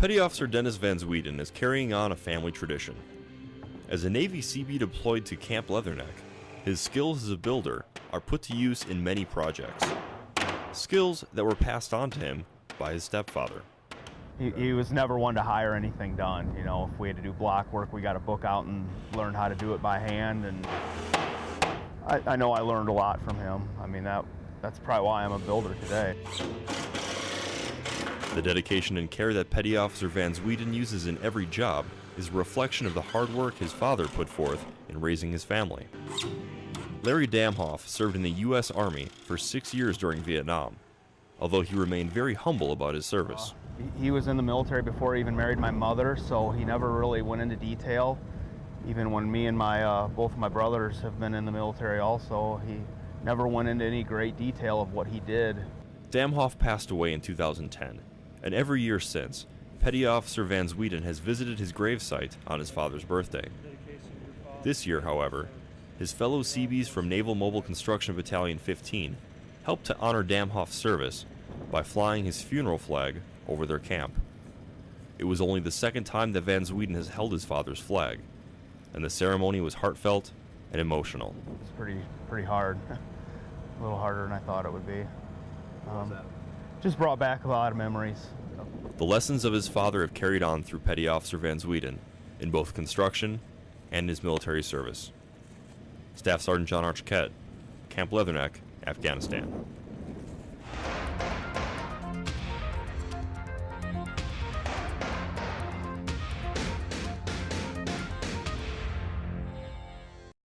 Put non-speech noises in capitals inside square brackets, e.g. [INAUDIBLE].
Petty Officer Dennis Van Zwieten is carrying on a family tradition. As a Navy Seabee deployed to Camp Leatherneck, his skills as a builder are put to use in many projects. Skills that were passed on to him by his stepfather. He, he was never one to hire anything done. You know, if we had to do block work, we got a book out and learned how to do it by hand. And I, I know I learned a lot from him. I mean, that that's probably why I'm a builder today. The dedication and care that Petty Officer Van Zwieten uses in every job is a reflection of the hard work his father put forth in raising his family. Larry Damhoff served in the U.S. Army for six years during Vietnam, although he remained very humble about his service. He- He was in the military before he even married my mother, so he never really went into detail. Even when me and my uh, both of my brothers have been in the military, also he never went into any great detail of what he did. Damhoff passed away in 2010, and every year since, Petty Officer Van Zwieten has visited his gravesite on his father's birthday. This year, however, his fellow Seabees from Naval Mobile Construction Battalion 15 helped to honor Damhoff's service by flying his funeral flag over their camp. It was only the second time that Van Zwieten has held his father's flag, and the ceremony was heartfelt and emotional. It's pretty pretty hard, [LAUGHS] a little harder than I thought it would be. Um, just brought back a lot of memories. The lessons of his father have carried on through Petty Officer Van Zwieten in both construction and his military service. Staff Sergeant John Archiquette, Camp Leatherneck, Afghanistan.